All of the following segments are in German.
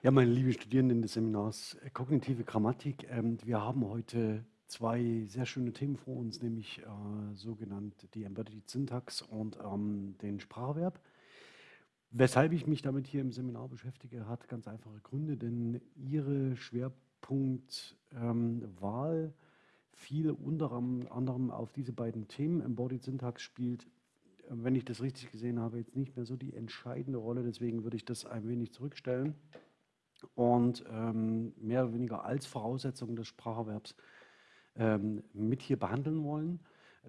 Ja, meine lieben Studierenden des Seminars äh, Kognitive Grammatik, ähm, wir haben heute zwei sehr schöne Themen vor uns, nämlich äh, sogenannt die Embedded Syntax und ähm, den Spracherwerb. Weshalb ich mich damit hier im Seminar beschäftige, hat ganz einfache Gründe, denn Ihre Schwerpunktwahl ähm, fiel unter anderem auf diese beiden Themen. Embodied Syntax spielt, wenn ich das richtig gesehen habe, jetzt nicht mehr so die entscheidende Rolle, deswegen würde ich das ein wenig zurückstellen und ähm, mehr oder weniger als Voraussetzung des Spracherwerbs ähm, mit hier behandeln wollen.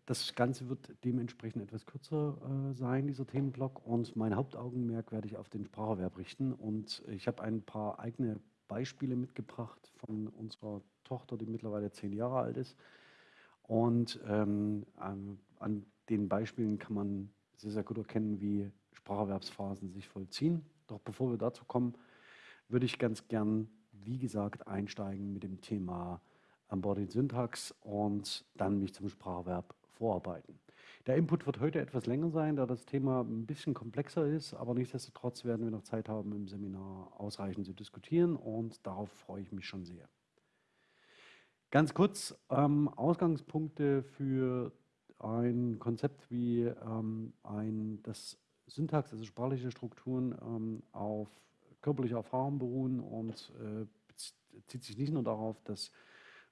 Das Ganze wird dementsprechend etwas kürzer äh, sein, dieser Themenblock. Und mein Hauptaugenmerk werde ich auf den Spracherwerb richten. Und ich habe ein paar eigene Beispiele mitgebracht von unserer Tochter, die mittlerweile zehn Jahre alt ist. Und ähm, an, an den Beispielen kann man sehr, sehr gut erkennen, wie Spracherwerbsphasen sich vollziehen. Doch bevor wir dazu kommen, würde ich ganz gern, wie gesagt, einsteigen mit dem Thema Embodied Syntax und dann mich zum Spracherwerb vorarbeiten. Der Input wird heute etwas länger sein, da das Thema ein bisschen komplexer ist, aber nichtsdestotrotz werden wir noch Zeit haben, im Seminar ausreichend zu diskutieren und darauf freue ich mich schon sehr. Ganz kurz, ähm, Ausgangspunkte für ein Konzept wie ähm, ein, das Syntax, also sprachliche Strukturen ähm, auf körperliche Erfahrung beruhen und äh, zieht sich nicht nur darauf, dass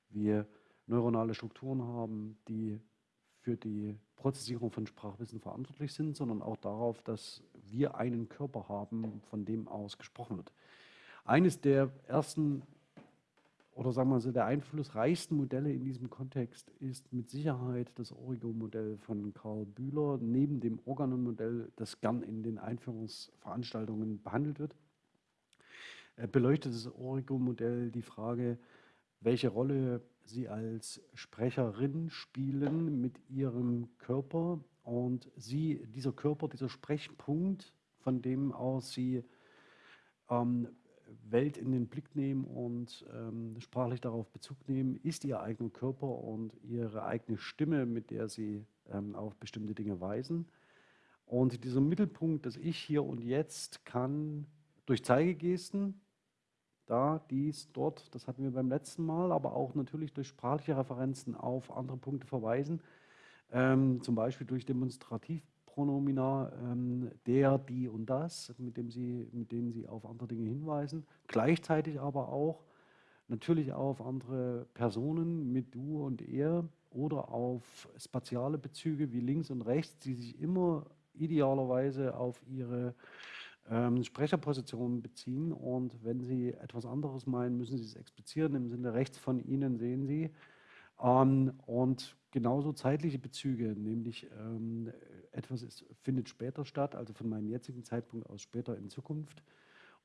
wir neuronale Strukturen haben, die für die Prozessierung von Sprachwissen verantwortlich sind, sondern auch darauf, dass wir einen Körper haben, von dem aus gesprochen wird. Eines der ersten oder sagen wir so, der einflussreichsten Modelle in diesem Kontext ist mit Sicherheit das Origo-Modell von Karl Bühler, neben dem Organon-Modell, das gern in den Einführungsveranstaltungen behandelt wird beleuchtet das Origo-Modell die Frage, welche Rolle Sie als Sprecherin spielen mit Ihrem Körper und Sie, dieser Körper, dieser Sprechpunkt, von dem aus Sie ähm, Welt in den Blick nehmen und ähm, sprachlich darauf Bezug nehmen, ist Ihr eigener Körper und Ihre eigene Stimme, mit der Sie ähm, auf bestimmte Dinge weisen. Und dieser Mittelpunkt, das Ich hier und jetzt, kann durch Zeigegesten, da, dies, dort, das hatten wir beim letzten Mal, aber auch natürlich durch sprachliche Referenzen auf andere Punkte verweisen, ähm, zum Beispiel durch Demonstrativpronomina ähm, der, die und das, mit, dem sie, mit denen Sie auf andere Dinge hinweisen, gleichzeitig aber auch natürlich auf andere Personen mit du und er oder auf spatiale Bezüge wie links und rechts, die sich immer idealerweise auf ihre ähm, Sprecherpositionen beziehen und wenn Sie etwas anderes meinen, müssen Sie es explizieren. Im Sinne rechts von Ihnen sehen Sie. Ähm, und genauso zeitliche Bezüge, nämlich ähm, etwas ist, findet später statt, also von meinem jetzigen Zeitpunkt aus später in Zukunft.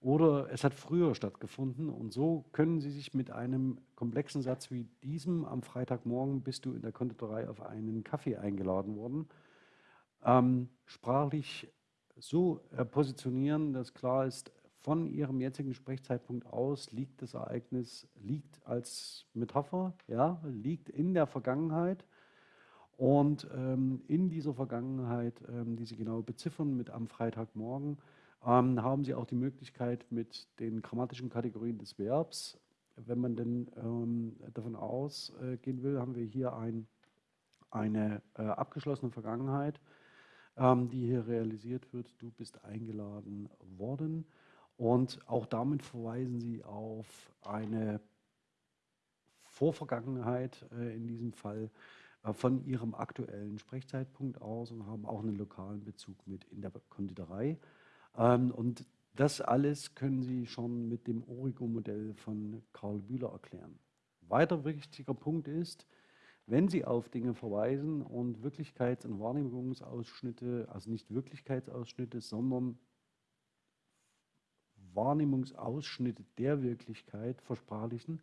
Oder es hat früher stattgefunden und so können Sie sich mit einem komplexen Satz wie diesem am Freitagmorgen bist du in der Konditorei auf einen Kaffee eingeladen worden, ähm, sprachlich so äh, positionieren, dass klar ist, von Ihrem jetzigen Sprechzeitpunkt aus liegt das Ereignis, liegt als Metapher, ja, liegt in der Vergangenheit. Und ähm, in dieser Vergangenheit, ähm, die Sie genau beziffern mit am Freitagmorgen, ähm, haben Sie auch die Möglichkeit mit den grammatischen Kategorien des Verbs, wenn man denn ähm, davon ausgehen will, haben wir hier ein, eine äh, abgeschlossene Vergangenheit die hier realisiert wird. Du bist eingeladen worden. Und auch damit verweisen sie auf eine Vorvergangenheit, äh, in diesem Fall äh, von ihrem aktuellen Sprechzeitpunkt aus und haben auch einen lokalen Bezug mit in der Konditorei. Ähm, und das alles können Sie schon mit dem Origo-Modell von Karl Bühler erklären. Weiter wichtiger Punkt ist, wenn Sie auf Dinge verweisen und Wirklichkeits- und Wahrnehmungsausschnitte, also nicht Wirklichkeitsausschnitte, sondern Wahrnehmungsausschnitte der Wirklichkeit versprachlichen,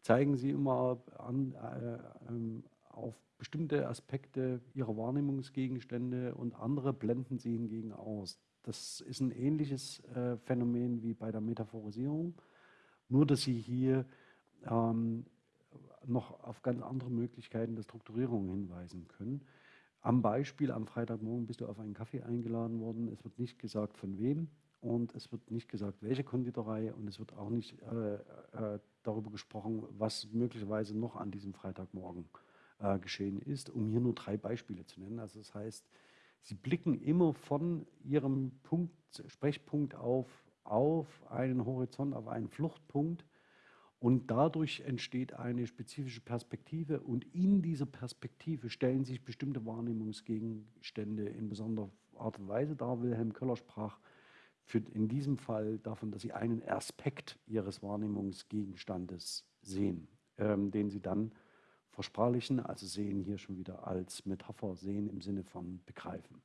zeigen Sie immer an, äh, äh, auf bestimmte Aspekte Ihrer Wahrnehmungsgegenstände und andere blenden Sie hingegen aus. Das ist ein ähnliches äh, Phänomen wie bei der Metaphorisierung, nur dass Sie hier ähm, noch auf ganz andere Möglichkeiten der Strukturierung hinweisen können. Am Beispiel, am Freitagmorgen bist du auf einen Kaffee eingeladen worden. Es wird nicht gesagt, von wem. und es wird nicht gesagt, welche Konditorei und es wird auch nicht äh, äh, darüber gesprochen, was möglicherweise noch an diesem Freitagmorgen äh, geschehen ist, um hier nur drei Beispiele zu nennen. Also das heißt, Sie blicken immer von Ihrem Punkt, Sprechpunkt auf, auf einen Horizont, auf einen Fluchtpunkt und dadurch entsteht eine spezifische Perspektive und in dieser Perspektive stellen sich bestimmte Wahrnehmungsgegenstände in besonderer Art und Weise dar. Wilhelm Köller sprach in diesem Fall davon, dass sie einen Aspekt ihres Wahrnehmungsgegenstandes sehen, ähm, den sie dann versprachlichen, also sehen hier schon wieder als Metapher, sehen im Sinne von begreifen.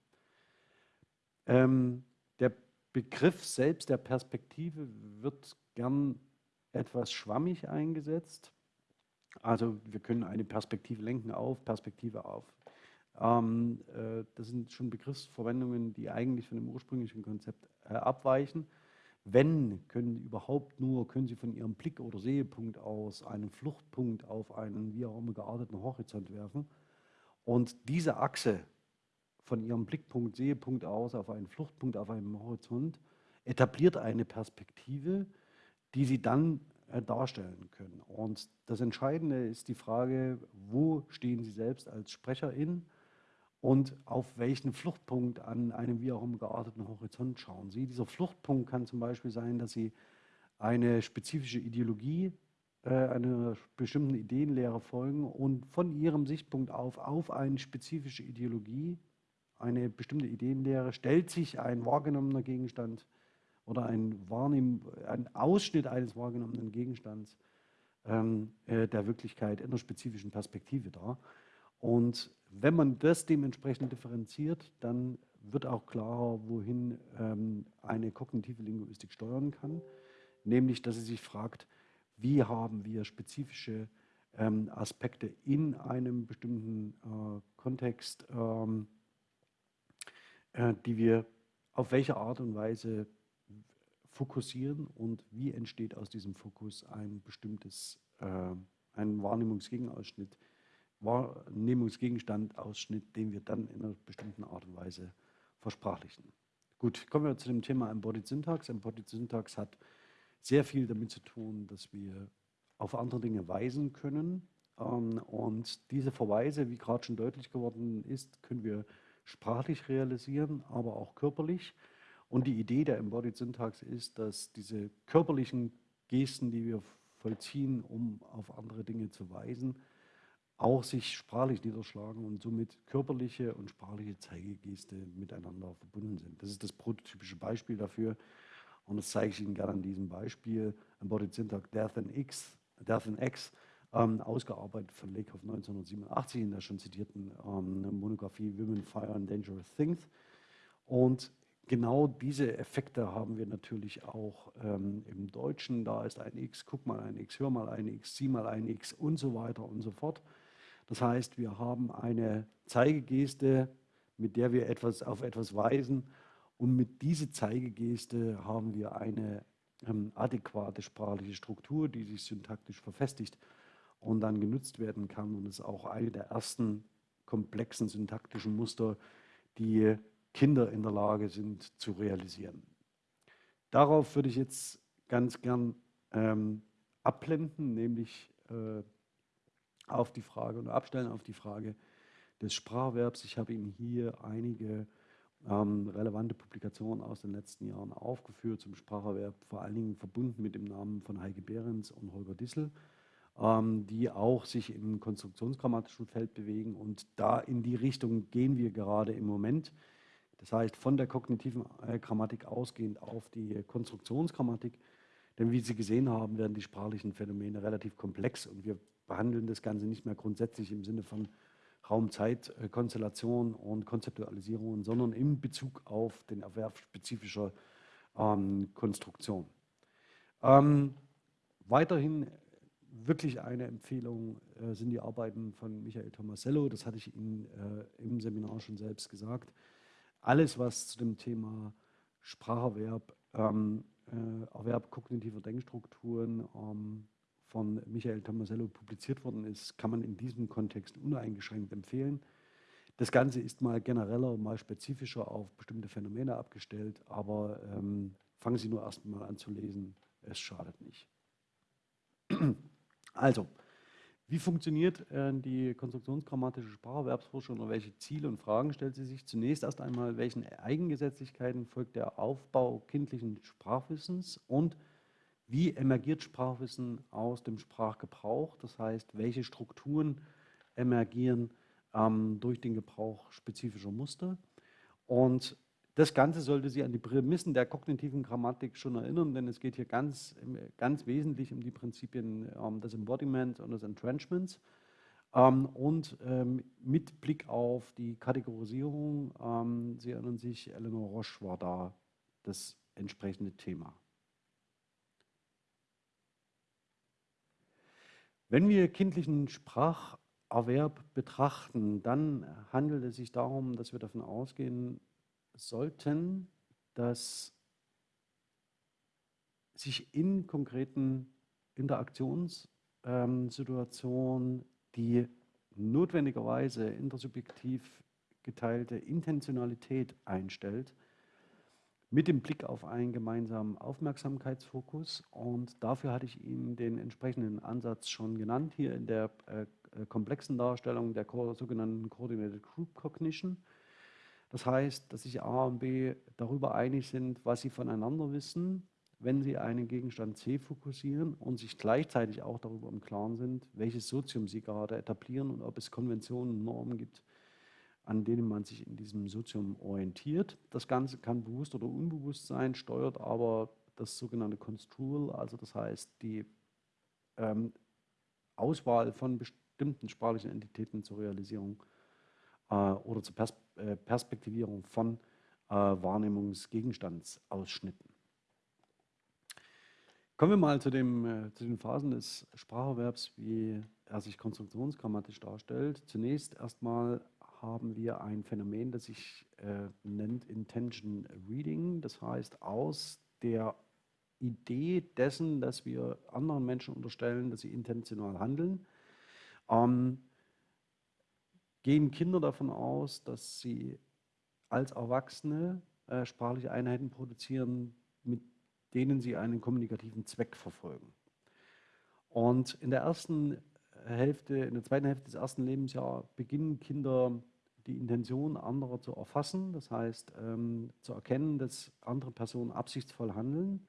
Ähm, der Begriff selbst der Perspektive wird gern etwas schwammig eingesetzt. Also wir können eine Perspektive lenken auf, Perspektive auf. Ähm, äh, das sind schon Begriffsverwendungen, die eigentlich von dem ursprünglichen Konzept äh, abweichen. Wenn, können überhaupt nur, können Sie von Ihrem Blick- oder Sehepunkt aus einen Fluchtpunkt auf einen wie auch immer gearteten Horizont werfen. Und diese Achse von Ihrem Blickpunkt, Sehepunkt aus auf einen Fluchtpunkt auf einem Horizont etabliert eine Perspektive, die Sie dann äh, darstellen können. Und das Entscheidende ist die Frage, wo stehen Sie selbst als Sprecherin und auf welchen Fluchtpunkt an einem wie auch immer gearteten Horizont schauen Sie. Dieser Fluchtpunkt kann zum Beispiel sein, dass Sie eine spezifische Ideologie, äh, einer bestimmten Ideenlehre folgen und von Ihrem Sichtpunkt auf auf eine spezifische Ideologie, eine bestimmte Ideenlehre, stellt sich ein wahrgenommener Gegenstand oder ein, Wahrnehmen, ein Ausschnitt eines wahrgenommenen Gegenstands ähm, äh, der Wirklichkeit in einer spezifischen Perspektive dar. Und wenn man das dementsprechend differenziert, dann wird auch klarer, wohin ähm, eine kognitive Linguistik steuern kann, nämlich dass sie sich fragt, wie haben wir spezifische ähm, Aspekte in einem bestimmten äh, Kontext, ähm, äh, die wir auf welche Art und Weise fokussieren und wie entsteht aus diesem Fokus ein bestimmtes, äh, ein Wahrnehmungsgegenausschnitt, Wahrnehmungsgegenstandausschnitt, den wir dann in einer bestimmten Art und Weise versprachlichen. Gut, kommen wir zu dem Thema Embodied Syntax. Embodied Syntax hat sehr viel damit zu tun, dass wir auf andere Dinge weisen können. Ähm, und diese Verweise, wie gerade schon deutlich geworden ist, können wir sprachlich realisieren, aber auch körperlich. Und die Idee der Embodied Syntax ist, dass diese körperlichen Gesten, die wir vollziehen, um auf andere Dinge zu weisen, auch sich sprachlich niederschlagen und somit körperliche und sprachliche Zeigegeste miteinander verbunden sind. Das ist das prototypische Beispiel dafür. Und das zeige ich Ihnen gerne an diesem Beispiel. Embodied Syntax Death and X, Death and X ähm, ausgearbeitet von Lakoff 1987 in der schon zitierten ähm, Monographie Women, Fire and Dangerous Things. Und genau diese Effekte haben wir natürlich auch ähm, im Deutschen. Da ist ein X, guck mal ein X, hör mal ein X, sieh mal ein X und so weiter und so fort. Das heißt, wir haben eine Zeigegeste, mit der wir etwas auf etwas weisen und mit dieser Zeigegeste haben wir eine ähm, adäquate sprachliche Struktur, die sich syntaktisch verfestigt und dann genutzt werden kann. Und ist auch eine der ersten komplexen syntaktischen Muster, die Kinder in der Lage sind zu realisieren. Darauf würde ich jetzt ganz gern ähm, abblenden, nämlich äh, auf die Frage und abstellen auf die Frage des Spracherwerbs. Ich habe Ihnen hier einige ähm, relevante Publikationen aus den letzten Jahren aufgeführt zum Spracherwerb, vor allen Dingen verbunden mit dem Namen von Heike Behrens und Holger Dissel, ähm, die auch sich im konstruktionsgrammatischen Feld bewegen. Und da in die Richtung gehen wir gerade im Moment. Das heißt, von der kognitiven äh, Grammatik ausgehend auf die Konstruktionsgrammatik. Denn wie Sie gesehen haben, werden die sprachlichen Phänomene relativ komplex und wir behandeln das Ganze nicht mehr grundsätzlich im Sinne von Raum-Zeit-Konstellation und Konzeptualisierung, sondern in Bezug auf den Erwerb spezifischer ähm, Konstruktion. Ähm, weiterhin wirklich eine Empfehlung äh, sind die Arbeiten von Michael Tomasello. Das hatte ich Ihnen äh, im Seminar schon selbst gesagt. Alles, was zu dem Thema Spracherwerb, ähm, äh, Erwerb kognitiver Denkstrukturen ähm, von Michael Tomasello publiziert worden ist, kann man in diesem Kontext uneingeschränkt empfehlen. Das Ganze ist mal genereller, mal spezifischer auf bestimmte Phänomene abgestellt, aber ähm, fangen Sie nur erst mal an zu lesen, es schadet nicht. Also, wie funktioniert äh, die konstruktionsgrammatische Spracherwerbsforschung oder welche Ziele und Fragen stellt sie sich? Zunächst erst einmal, welchen Eigengesetzlichkeiten folgt der Aufbau kindlichen Sprachwissens und wie emergiert Sprachwissen aus dem Sprachgebrauch? Das heißt, welche Strukturen emergieren ähm, durch den Gebrauch spezifischer Muster? Und das Ganze sollte Sie an die Prämissen der kognitiven Grammatik schon erinnern, denn es geht hier ganz, ganz wesentlich um die Prinzipien ähm, des Embodiments und des Entrenchments. Ähm, und ähm, mit Blick auf die Kategorisierung, ähm, Sie erinnern sich, Eleanor Roche war da das entsprechende Thema. Wenn wir kindlichen Spracherwerb betrachten, dann handelt es sich darum, dass wir davon ausgehen, sollten, dass sich in konkreten Interaktionssituationen die notwendigerweise intersubjektiv geteilte Intentionalität einstellt, mit dem Blick auf einen gemeinsamen Aufmerksamkeitsfokus. Und dafür hatte ich Ihnen den entsprechenden Ansatz schon genannt, hier in der äh, komplexen Darstellung der sogenannten Coordinated Group Cognition. Das heißt, dass sich A und B darüber einig sind, was sie voneinander wissen, wenn sie einen Gegenstand C fokussieren und sich gleichzeitig auch darüber im Klaren sind, welches Sozium sie gerade etablieren und ob es Konventionen und Normen gibt, an denen man sich in diesem Sozium orientiert. Das Ganze kann bewusst oder unbewusst sein, steuert aber das sogenannte Construal, also das heißt die ähm, Auswahl von bestimmten sprachlichen Entitäten zur Realisierung oder zur Pers äh, Perspektivierung von äh, Wahrnehmungsgegenstandsausschnitten. Kommen wir mal zu, dem, zu den Phasen des Spracherwerbs, wie er sich konstruktionsgrammatisch darstellt. Zunächst erstmal haben wir ein Phänomen, das sich äh, nennt Intention Reading. Das heißt, aus der Idee dessen, dass wir anderen Menschen unterstellen, dass sie intentional handeln, ähm, gehen Kinder davon aus, dass sie als Erwachsene äh, sprachliche Einheiten produzieren, mit denen sie einen kommunikativen Zweck verfolgen. Und in der ersten Hälfte, in der zweiten Hälfte des ersten Lebensjahres beginnen Kinder die Intention anderer zu erfassen, das heißt ähm, zu erkennen, dass andere Personen absichtsvoll handeln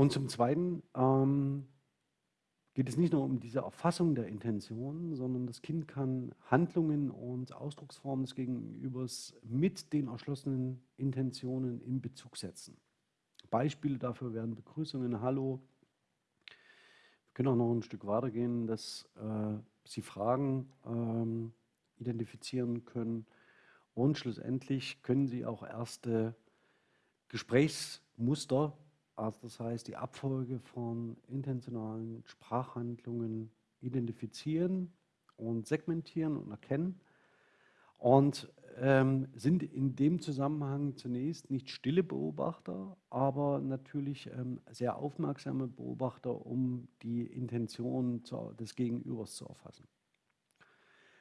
Und zum Zweiten ähm, geht es nicht nur um diese Erfassung der Intention, sondern das Kind kann Handlungen und Ausdrucksformen des Gegenübers mit den erschlossenen Intentionen in Bezug setzen. Beispiele dafür wären Begrüßungen, Hallo. Wir können auch noch ein Stück weitergehen, dass äh, Sie Fragen ähm, identifizieren können und schlussendlich können Sie auch erste Gesprächsmuster also das heißt, die Abfolge von intentionalen Sprachhandlungen identifizieren und segmentieren und erkennen und ähm, sind in dem Zusammenhang zunächst nicht stille Beobachter, aber natürlich ähm, sehr aufmerksame Beobachter, um die Intention zu, des Gegenübers zu erfassen.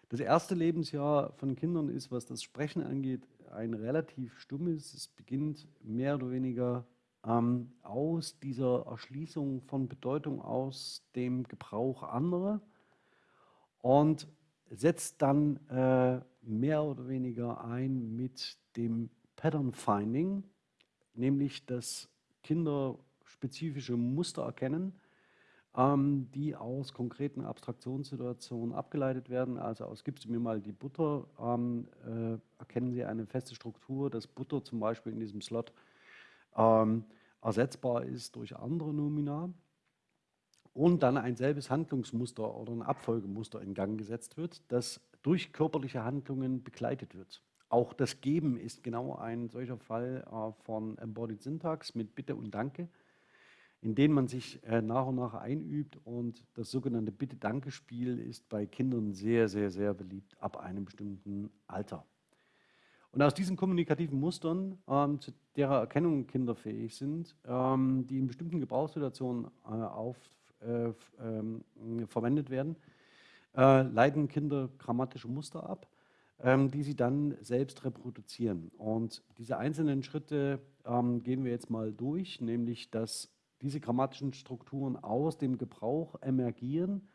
Das erste Lebensjahr von Kindern ist, was das Sprechen angeht, ein relativ stummes. Es beginnt mehr oder weniger ähm, aus dieser Erschließung von Bedeutung aus dem Gebrauch anderer und setzt dann äh, mehr oder weniger ein mit dem Pattern Finding, nämlich dass Kinder spezifische Muster erkennen, ähm, die aus konkreten Abstraktionssituationen abgeleitet werden. Also aus gibst du mir mal die Butter, ähm, äh, erkennen sie eine feste Struktur, dass Butter zum Beispiel in diesem Slot ähm, ersetzbar ist durch andere Nomina und dann ein selbes Handlungsmuster oder ein Abfolgemuster in Gang gesetzt wird, das durch körperliche Handlungen begleitet wird. Auch das Geben ist genau ein solcher Fall äh, von Embodied Syntax mit Bitte und Danke, in denen man sich äh, nach und nach einübt und das sogenannte Bitte-Danke-Spiel ist bei Kindern sehr, sehr, sehr beliebt ab einem bestimmten Alter. Und aus diesen kommunikativen Mustern, ähm, zu derer Erkennung Kinder fähig sind, ähm, die in bestimmten Gebrauchssituationen äh, auf, äh, ähm, verwendet werden, äh, leiten Kinder grammatische Muster ab, ähm, die sie dann selbst reproduzieren. Und diese einzelnen Schritte ähm, gehen wir jetzt mal durch, nämlich dass diese grammatischen Strukturen aus dem Gebrauch emergieren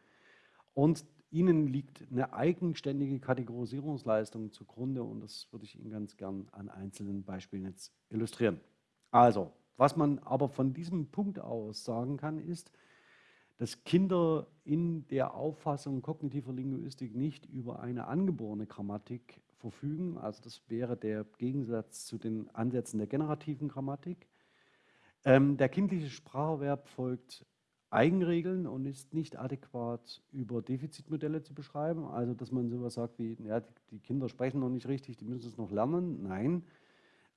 und ihnen liegt eine eigenständige Kategorisierungsleistung zugrunde und das würde ich Ihnen ganz gern an einzelnen Beispielen jetzt illustrieren. Also, was man aber von diesem Punkt aus sagen kann, ist, dass Kinder in der Auffassung kognitiver Linguistik nicht über eine angeborene Grammatik verfügen. Also das wäre der Gegensatz zu den Ansätzen der generativen Grammatik. Ähm, der kindliche Spracherwerb folgt Eigenregeln und ist nicht adäquat über Defizitmodelle zu beschreiben. Also dass man sowas sagt wie, ja, die Kinder sprechen noch nicht richtig, die müssen es noch lernen. Nein,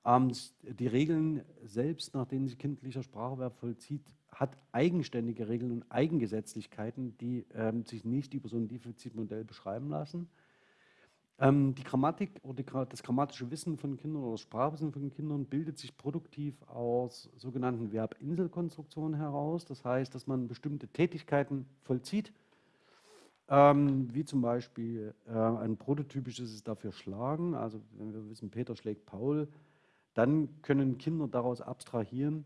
ähm, die Regeln selbst, nach denen sich kindlicher Spracherwerb vollzieht, hat eigenständige Regeln und Eigengesetzlichkeiten, die ähm, sich nicht über so ein Defizitmodell beschreiben lassen. Ähm, die Grammatik oder das grammatische Wissen von Kindern oder das Sprachwissen von Kindern bildet sich produktiv aus sogenannten Verbinselkonstruktionen heraus. Das heißt, dass man bestimmte Tätigkeiten vollzieht, ähm, wie zum Beispiel äh, ein prototypisches ist dafür Schlagen. Also wenn wir wissen, Peter schlägt Paul, dann können Kinder daraus abstrahieren,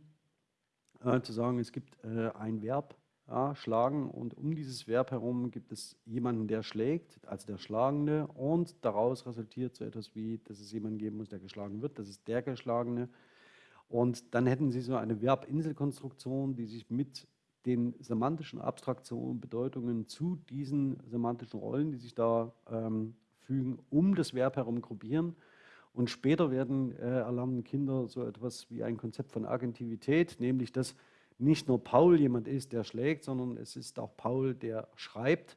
äh, zu sagen, es gibt äh, ein Verb, ja, schlagen und um dieses Verb herum gibt es jemanden, der schlägt, also der Schlagende und daraus resultiert so etwas wie, dass es jemanden geben muss, der geschlagen wird, das ist der Geschlagene. Und dann hätten Sie so eine Verbinselkonstruktion, die sich mit den semantischen Abstraktionen, Bedeutungen zu diesen semantischen Rollen, die sich da ähm, fügen, um das Verb herum gruppieren. Und später werden äh, erlernen Kinder so etwas wie ein Konzept von Agentivität, nämlich dass nicht nur Paul jemand ist, der schlägt, sondern es ist auch Paul, der schreibt.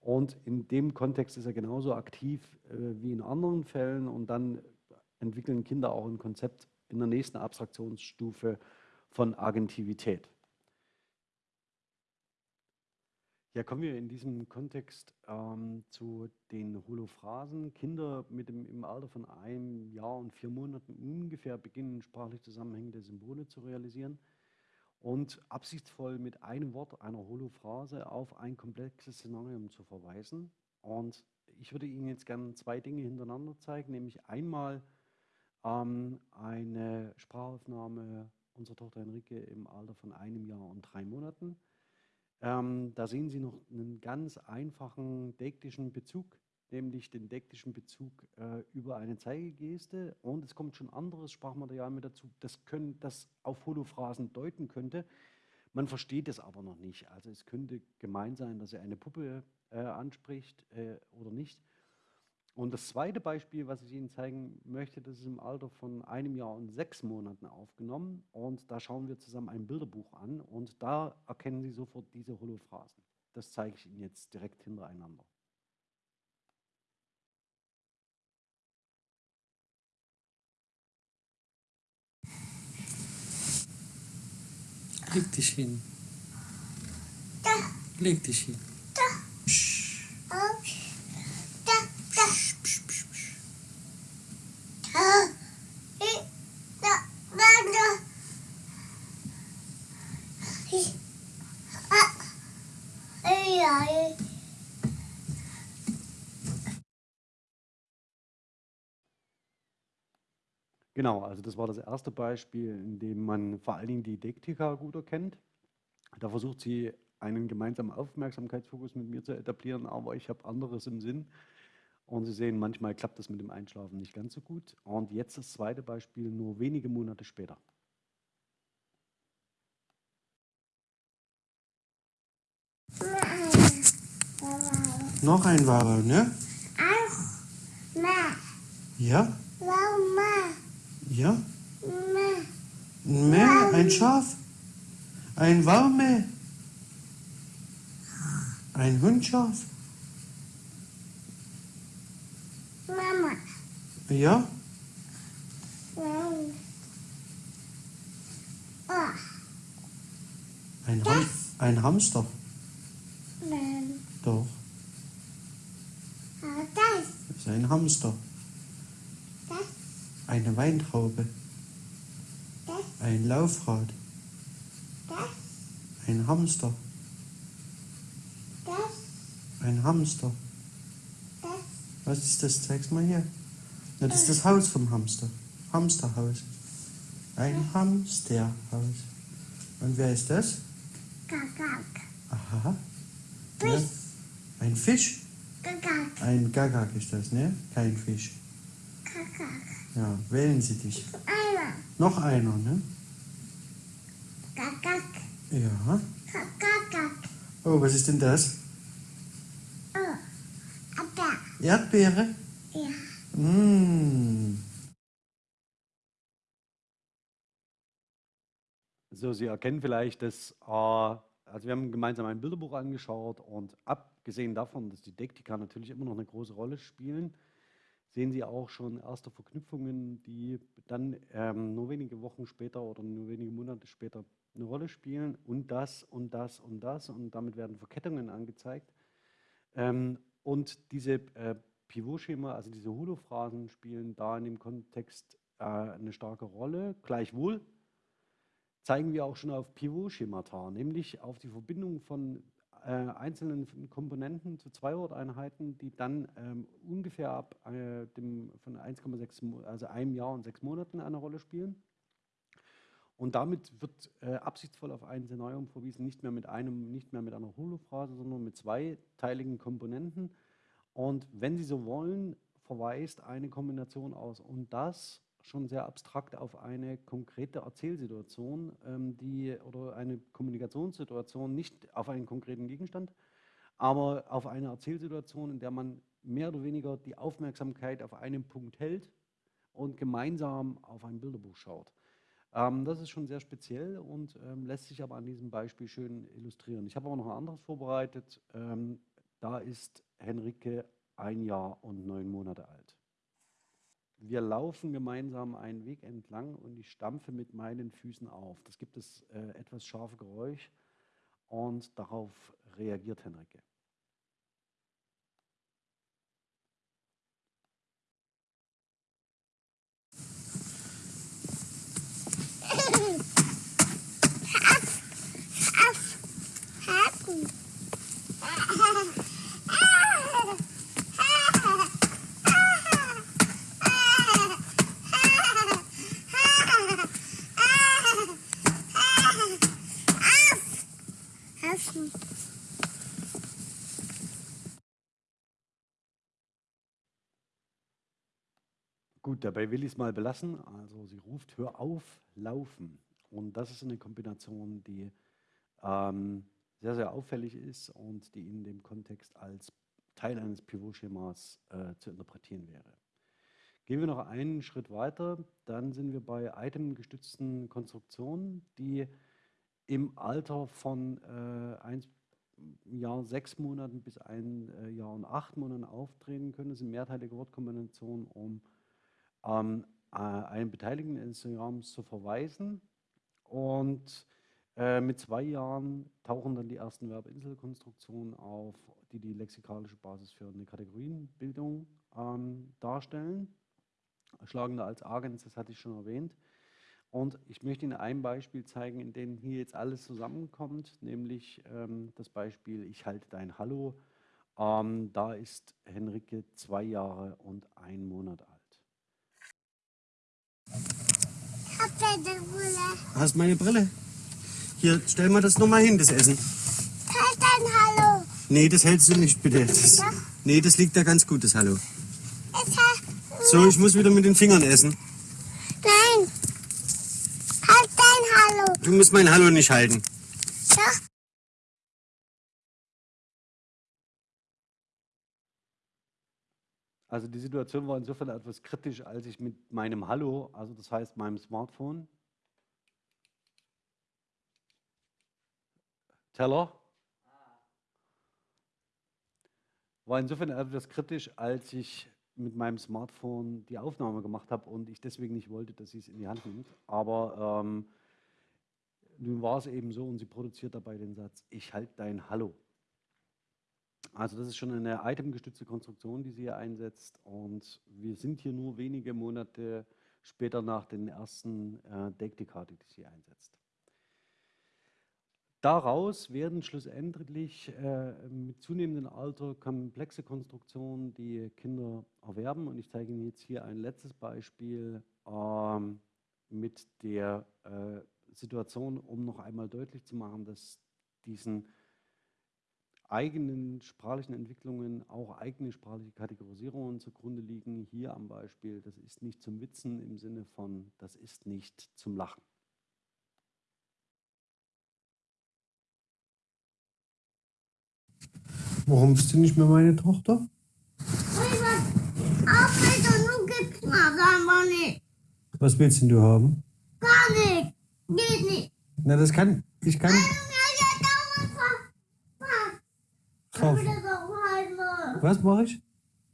Und in dem Kontext ist er genauso aktiv äh, wie in anderen Fällen. Und dann entwickeln Kinder auch ein Konzept in der nächsten Abstraktionsstufe von Agentivität. Ja, kommen wir in diesem Kontext ähm, zu den Holophrasen. Kinder mit dem, im Alter von einem Jahr und vier Monaten ungefähr beginnen sprachlich zusammenhängende Symbole zu realisieren und absichtsvoll mit einem Wort einer Holophrase auf ein komplexes Szenario zu verweisen. Und ich würde Ihnen jetzt gerne zwei Dinge hintereinander zeigen, nämlich einmal ähm, eine Sprachaufnahme unserer Tochter Henrike im Alter von einem Jahr und drei Monaten ähm, da sehen Sie noch einen ganz einfachen dektischen Bezug, nämlich den dektischen Bezug äh, über eine Zeigegeste. Und es kommt schon anderes Sprachmaterial mit dazu, das, können, das auf Holophrasen deuten könnte. Man versteht es aber noch nicht. Also es könnte gemeint sein, dass er eine Puppe äh, anspricht äh, oder nicht. Und das zweite Beispiel, was ich Ihnen zeigen möchte, das ist im Alter von einem Jahr und sechs Monaten aufgenommen. Und da schauen wir zusammen ein Bilderbuch an und da erkennen Sie sofort diese Holophrasen. Das zeige ich Ihnen jetzt direkt hintereinander. Leg dich hin. Leg dich hin. Psch. Genau, also das war das erste Beispiel, in dem man vor allen Dingen die Dektika gut erkennt. Da versucht sie einen gemeinsamen Aufmerksamkeitsfokus mit mir zu etablieren, aber ich habe anderes im Sinn. Und Sie sehen, manchmal klappt das mit dem Einschlafen nicht ganz so gut. Und jetzt das zweite Beispiel, nur wenige Monate später. Noch ein Wabel, ne? Ja? Ja? Mehr, ein Schaf. Ein Warme. Ein Hundschaf. Mama. Ja? Ein, Ham ein Hamster. Nein. Doch. Das. Das ist ein Hamster. Eine Weintraube. Das. Ein Laufrad. Das. Ein Hamster. Das. Ein Hamster. Was ist das? Zeig's mal hier. Ja, das ist das Haus vom Hamster. Hamsterhaus. Ein Hamsterhaus. Und wer ist das? Gagak. Aha. Ja. Fisch. Ein Fisch? Gagak. Ein Gagak ist das, ne? Kein Fisch. Ja, wählen Sie dich. Einer. Noch einer, ne? Gagak. Ja. Gagak. Oh, was ist denn das? Oh. Ada. Erdbeere? Ja. Mmh. So, Sie erkennen vielleicht, dass, äh, also wir haben gemeinsam ein Bilderbuch angeschaut und abgesehen davon, dass die Dektika natürlich immer noch eine große Rolle spielen, sehen Sie auch schon erste Verknüpfungen, die dann ähm, nur wenige Wochen später oder nur wenige Monate später eine Rolle spielen und das und das und das und damit werden Verkettungen angezeigt. Ähm, und diese äh, Pivotschema, also diese Holophrasen spielen da in dem Kontext äh, eine starke Rolle. Gleichwohl zeigen wir auch schon auf Pivot-Schemata, nämlich auf die Verbindung von äh, einzelnen Komponenten zu Zwei-Wort-Einheiten, die dann ähm, ungefähr ab äh, dem, von 1,6, also einem Jahr und sechs Monaten eine Rolle spielen. Und damit wird äh, absichtsvoll auf ein Szenario verwiesen, nicht mehr mit einem, nicht mehr mit einer Holophrase, sondern mit zweiteiligen Komponenten. Und wenn Sie so wollen, verweist eine Kombination aus und das schon sehr abstrakt auf eine konkrete Erzählsituation, ähm, die oder eine Kommunikationssituation, nicht auf einen konkreten Gegenstand, aber auf eine Erzählsituation, in der man mehr oder weniger die Aufmerksamkeit auf einen Punkt hält und gemeinsam auf ein Bilderbuch schaut. Ähm, das ist schon sehr speziell und ähm, lässt sich aber an diesem Beispiel schön illustrieren. Ich habe aber noch ein anderes vorbereitet. Ähm, da ist Henrike ein Jahr und neun Monate alt. Wir laufen gemeinsam einen Weg entlang und ich stampfe mit meinen Füßen auf. Das gibt es äh, etwas scharfe Geräusch und darauf reagiert Henrike. Dabei will ich es mal belassen. Also sie ruft, hör auf, laufen. Und das ist eine Kombination, die ähm, sehr, sehr auffällig ist und die in dem Kontext als Teil eines Pivotschemas äh, zu interpretieren wäre. Gehen wir noch einen Schritt weiter, dann sind wir bei itemgestützten Konstruktionen, die im Alter von äh, ein Jahr sechs Monaten bis ein äh, Jahr und acht Monaten auftreten können. Das sind mehrteilige Wortkombinationen, um ähm, äh, einen Beteiligten eines Diagrams zu verweisen. Und äh, mit zwei Jahren tauchen dann die ersten Verbinselkonstruktionen auf, die die lexikalische Basis für eine Kategorienbildung ähm, darstellen. Schlagende als Agens, das hatte ich schon erwähnt. Und ich möchte Ihnen ein Beispiel zeigen, in dem hier jetzt alles zusammenkommt, nämlich ähm, das Beispiel Ich halte dein Hallo. Ähm, da ist Henrike zwei Jahre und ein Monat alt. Hab deine Brille. Hast meine Brille? Hier, stell mal das nochmal hin, das Essen. Halt dein Hallo. Nee, das hältst du nicht, bitte. Das, nee, das liegt da ganz gut, das Hallo. Es hat. So, ich muss wieder mit den Fingern essen. Nein. Halt dein Hallo. Du musst mein Hallo nicht halten. Doch. Also die Situation war insofern etwas kritisch, als ich mit meinem Hallo, also das heißt meinem Smartphone, Teller, war insofern etwas kritisch, als ich mit meinem Smartphone die Aufnahme gemacht habe und ich deswegen nicht wollte, dass sie es in die Hand nimmt. Aber ähm, nun war es eben so und sie produziert dabei den Satz, ich halte dein Hallo. Also das ist schon eine itemgestützte Konstruktion, die sie hier einsetzt und wir sind hier nur wenige Monate später nach den ersten äh, Deckdekate, die sie einsetzt. Daraus werden schlussendlich äh, mit zunehmendem Alter komplexe Konstruktionen, die Kinder erwerben. Und ich zeige Ihnen jetzt hier ein letztes Beispiel ähm, mit der äh, Situation, um noch einmal deutlich zu machen, dass diesen eigenen sprachlichen Entwicklungen auch eigene sprachliche Kategorisierungen zugrunde liegen. Hier am Beispiel, das ist nicht zum Witzen im Sinne von, das ist nicht zum Lachen. Warum bist du nicht mehr meine Tochter? Was willst denn du haben? Gar nicht. Geht nicht. Na, das kann. Ich kann. Ja, ja, dauernd ver- ver- Ich Kauf. will das auch halten. Was mache ich?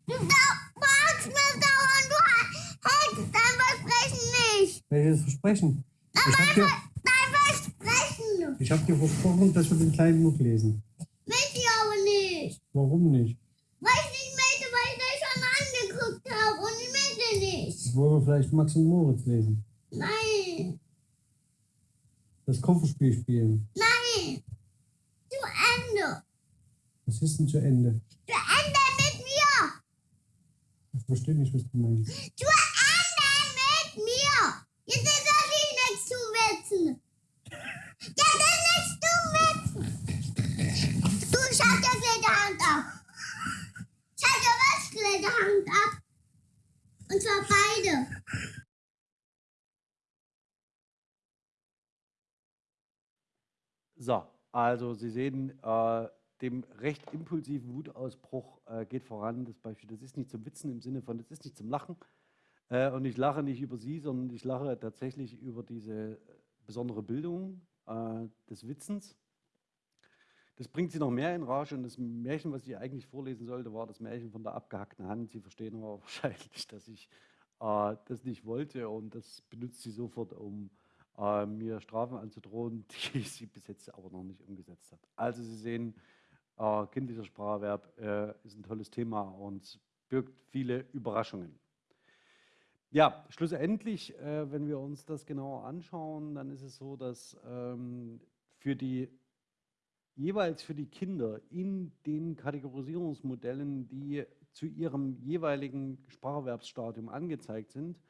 Du fragst mir dauernd, du hältst dein Versprechen nicht. Welches Versprechen? Ich habe dir, Dein Versprechen. ich hab dir versprochen, dass wir den kleinen Buch lesen. Will ich aber nicht. Warum nicht? Weil ich nicht möchte, weil ich das schon angeguckt habe und ich möchte nicht. Wollen wir vielleicht Max und Moritz lesen? Nein, Das Kofferspiel spielen. nein. Zu Ende. Was ist denn zu Ende? Ende mit mir. Ich verstehe nicht, was du meinst. Zu Ende mit mir. Jetzt ist das nicht nichts zu witzen. Jetzt ist nichts zu witzen. Du, ich hab dir gleich die Hand ab. Ich hab dir was gleich die Hand ab. Und zwar beide. So, also Sie sehen, äh, dem recht impulsiven Wutausbruch äh, geht voran. Das Beispiel, das ist nicht zum Witzen im Sinne von, das ist nicht zum Lachen. Äh, und ich lache nicht über Sie, sondern ich lache tatsächlich über diese äh, besondere Bildung äh, des Witzens. Das bringt Sie noch mehr in Rage. Und das Märchen, was ich eigentlich vorlesen sollte, war das Märchen von der abgehackten Hand. Sie verstehen aber wahrscheinlich, dass ich äh, das nicht wollte. Und das benutzt sie sofort, um äh, mir Strafen anzudrohen, die sie bis jetzt aber noch nicht umgesetzt hat. Also Sie sehen, äh, kindlicher Spracherwerb äh, ist ein tolles Thema und birgt viele Überraschungen. Ja, schlussendlich, äh, wenn wir uns das genauer anschauen, dann ist es so, dass ähm, für die jeweils für die Kinder in den Kategorisierungsmodellen, die zu ihrem jeweiligen Spracherwerbsstadium angezeigt sind,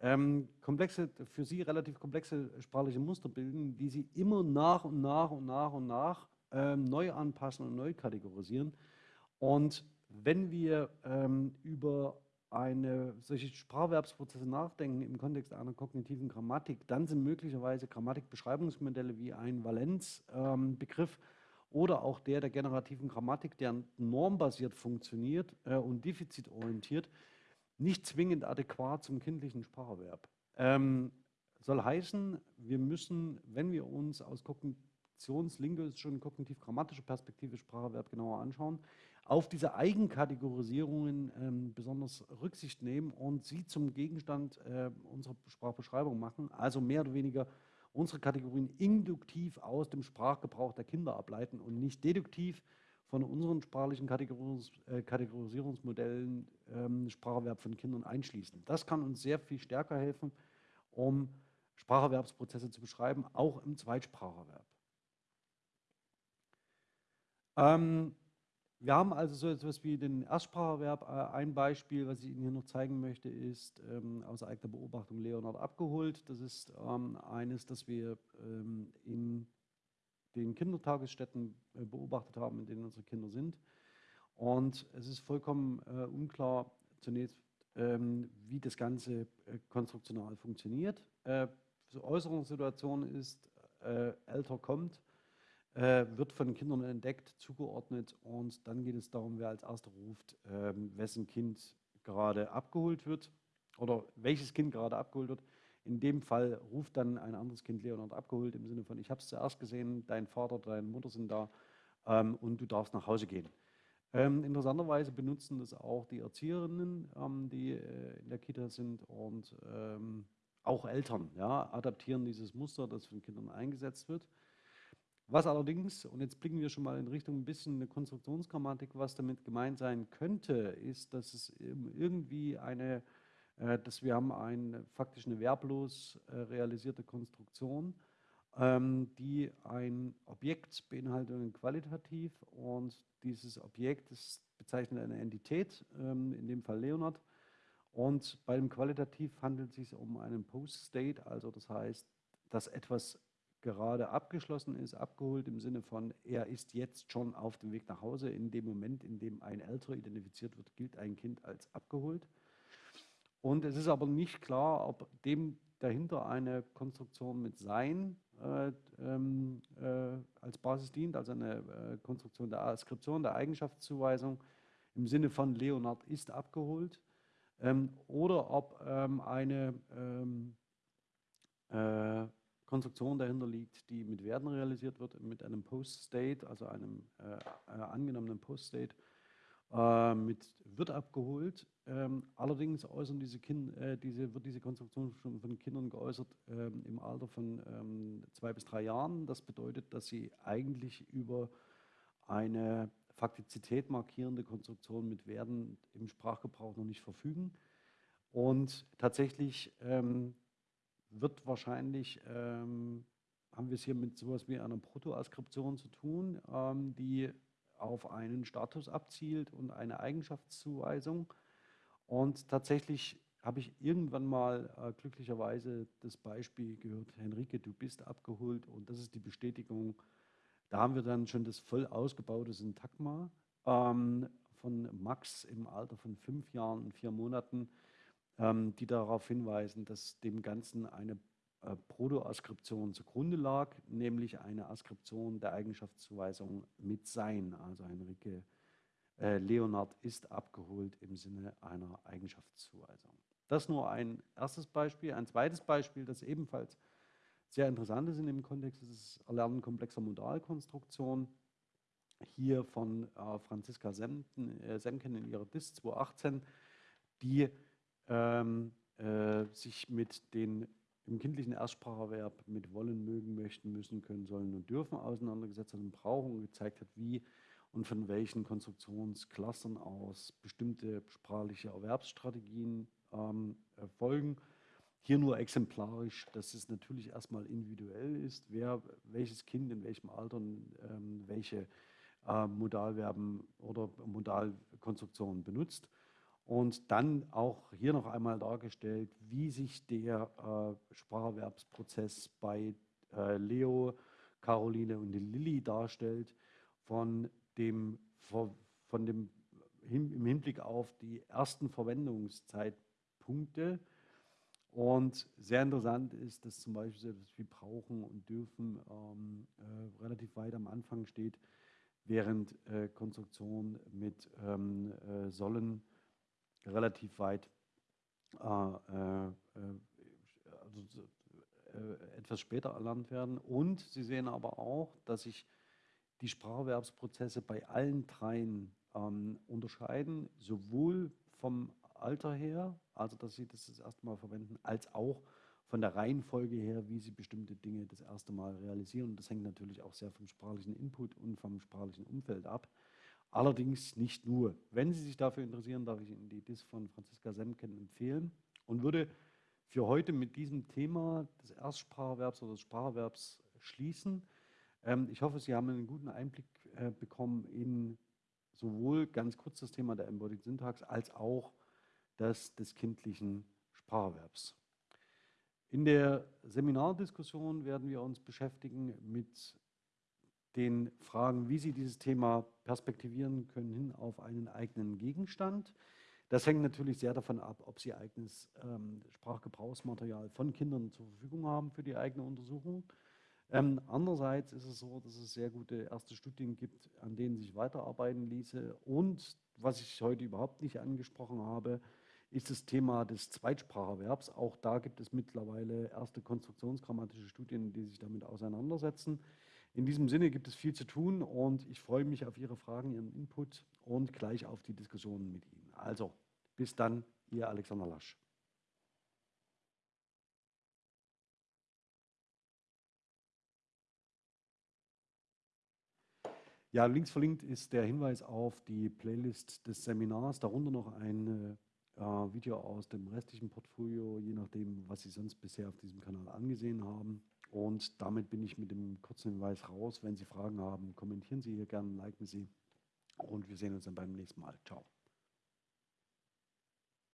ähm, komplexe, für sie relativ komplexe sprachliche Muster bilden, die sie immer nach und nach und nach und nach ähm, neu anpassen und neu kategorisieren. Und wenn wir ähm, über eine, solche Spracherwerbsprozesse nachdenken im Kontext einer kognitiven Grammatik, dann sind möglicherweise Grammatikbeschreibungsmodelle wie ein Valenzbegriff oder auch der der generativen Grammatik, der normbasiert funktioniert äh, und defizitorientiert, nicht zwingend adäquat zum kindlichen Spracherwerb. Ähm, soll heißen, wir müssen, wenn wir uns aus kognitionslinguistischer und kognitiv-grammatischer Perspektive Spracherwerb genauer anschauen, auf diese Eigenkategorisierungen ähm, besonders Rücksicht nehmen und sie zum Gegenstand äh, unserer Sprachbeschreibung machen, also mehr oder weniger unsere Kategorien induktiv aus dem Sprachgebrauch der Kinder ableiten und nicht deduktiv von unseren sprachlichen Kategoris äh, Kategorisierungsmodellen ähm, Spracherwerb von Kindern einschließen. Das kann uns sehr viel stärker helfen, um Spracherwerbsprozesse zu beschreiben, auch im Zweitspracherwerb. Ähm, wir haben also so etwas wie den Erstspracherverb. Äh, Ein Beispiel, was ich Ihnen hier noch zeigen möchte, ist ähm, aus eigener Beobachtung Leonard abgeholt. Das ist ähm, eines, das wir ähm, in den Kindertagesstätten äh, beobachtet haben, in denen unsere Kinder sind. Und es ist vollkommen äh, unklar zunächst, ähm, wie das Ganze äh, konstruktional funktioniert. Äh, Äußerungssituation ist, äh, älter kommt, äh, wird von Kindern entdeckt, zugeordnet und dann geht es darum, wer als erster ruft, ähm, wessen Kind gerade abgeholt wird oder welches Kind gerade abgeholt wird. In dem Fall ruft dann ein anderes Kind Leonard abgeholt im Sinne von, ich habe es zuerst gesehen, dein Vater, deine Mutter sind da ähm, und du darfst nach Hause gehen. Ähm, interessanterweise benutzen das auch die Erzieherinnen, ähm, die äh, in der Kita sind und ähm, auch Eltern, ja, adaptieren dieses Muster, das von Kindern eingesetzt wird. Was allerdings, und jetzt blicken wir schon mal in Richtung ein bisschen eine Konstruktionsgrammatik, was damit gemeint sein könnte, ist, dass es irgendwie eine, äh, dass wir haben eine faktisch eine verblos äh, realisierte Konstruktion, ähm, die ein Objekt beinhalten qualitativ und dieses Objekt ist bezeichnet eine Entität, ähm, in dem Fall Leonard. Und bei dem Qualitativ handelt es sich um einen Post-State, also das heißt, dass etwas gerade abgeschlossen ist, abgeholt im Sinne von, er ist jetzt schon auf dem Weg nach Hause. In dem Moment, in dem ein Älterer identifiziert wird, gilt ein Kind als abgeholt. Und es ist aber nicht klar, ob dem dahinter eine Konstruktion mit Sein äh, ähm, äh, als Basis dient, also eine äh, Konstruktion der Askription, der Eigenschaftszuweisung im Sinne von Leonard ist abgeholt, ähm, oder ob ähm, eine ähm, äh, Konstruktion dahinter liegt, die mit Werten realisiert wird, mit einem Post-State, also einem äh, äh, angenommenen Post-State, äh, wird abgeholt. Ähm, allerdings äußern diese kind, äh, diese, wird diese Konstruktion schon von Kindern geäußert ähm, im Alter von ähm, zwei bis drei Jahren. Das bedeutet, dass sie eigentlich über eine Faktizität markierende Konstruktion mit Werten im Sprachgebrauch noch nicht verfügen. Und tatsächlich ähm, wird wahrscheinlich, ähm, haben wir es hier mit sowas wie einer Protoaskription zu tun, ähm, die auf einen Status abzielt und eine Eigenschaftszuweisung. Und tatsächlich habe ich irgendwann mal äh, glücklicherweise das Beispiel gehört, Henrike, du bist abgeholt und das ist die Bestätigung. Da haben wir dann schon das voll ausgebaute Syntagma ähm, von Max im Alter von fünf Jahren und vier Monaten, ähm, die darauf hinweisen, dass dem Ganzen eine äh, Protoaskription zugrunde lag, nämlich eine Askription der Eigenschaftszuweisung mit Sein. Also Henrike äh, Leonard ist abgeholt im Sinne einer Eigenschaftszuweisung. Das nur ein erstes Beispiel. Ein zweites Beispiel, das ebenfalls sehr interessant ist in dem Kontext, ist das Erlernen komplexer Modalkonstruktion. Hier von äh, Franziska äh, Semken in ihrer DIS 218, die ähm, äh, sich mit den im kindlichen Erstspracherverb mit wollen, mögen, möchten, müssen, können, sollen und dürfen auseinandergesetzt hat und brauchen und gezeigt hat, wie und von welchen Konstruktionsklassen aus bestimmte sprachliche Erwerbsstrategien ähm, erfolgen. Hier nur exemplarisch, dass es natürlich erstmal individuell ist, wer welches Kind in welchem Alter ähm, welche äh, Modalverben oder Modalkonstruktionen benutzt. Und dann auch hier noch einmal dargestellt, wie sich der äh, Spracherwerbsprozess bei äh, Leo, Caroline und Lilly darstellt, von dem, von dem im Hinblick auf die ersten Verwendungszeitpunkte. Und sehr interessant ist, dass zum Beispiel so wie brauchen und dürfen ähm, äh, relativ weit am Anfang steht, während äh, Konstruktion mit ähm, äh, sollen relativ weit äh, äh, also, äh, etwas später erlernt werden. Und Sie sehen aber auch, dass sich die Spracherwerbsprozesse bei allen dreien ähm, unterscheiden, sowohl vom Alter her, also dass sie das das erste Mal verwenden, als auch von der Reihenfolge her, wie sie bestimmte Dinge das erste Mal realisieren. Und das hängt natürlich auch sehr vom sprachlichen Input und vom sprachlichen Umfeld ab. Allerdings nicht nur. Wenn Sie sich dafür interessieren, darf ich Ihnen die DIS von Franziska Semken empfehlen und würde für heute mit diesem Thema des Erstspracherwerbs oder des Spracherwerbs schließen. Ähm, ich hoffe, Sie haben einen guten Einblick äh, bekommen in sowohl ganz kurz das Thema der Embodied Syntax als auch das des kindlichen Spracherwerbs. In der Seminardiskussion werden wir uns beschäftigen mit den Fragen, wie Sie dieses Thema perspektivieren können hin auf einen eigenen Gegenstand. Das hängt natürlich sehr davon ab, ob Sie eigenes ähm, Sprachgebrauchsmaterial von Kindern zur Verfügung haben für die eigene Untersuchung. Ähm, andererseits ist es so, dass es sehr gute erste Studien gibt, an denen sich weiterarbeiten ließe. Und was ich heute überhaupt nicht angesprochen habe, ist das Thema des Zweitspracherwerbs. Auch da gibt es mittlerweile erste konstruktionsgrammatische Studien, die sich damit auseinandersetzen. In diesem Sinne gibt es viel zu tun und ich freue mich auf Ihre Fragen, Ihren Input und gleich auf die Diskussionen mit Ihnen. Also, bis dann, Ihr Alexander Lasch. Ja, links verlinkt ist der Hinweis auf die Playlist des Seminars, darunter noch ein äh, Video aus dem restlichen Portfolio, je nachdem, was Sie sonst bisher auf diesem Kanal angesehen haben. Und damit bin ich mit dem kurzen Hinweis raus. Wenn Sie Fragen haben, kommentieren Sie hier gerne, liken Sie. Und wir sehen uns dann beim nächsten Mal. Ciao.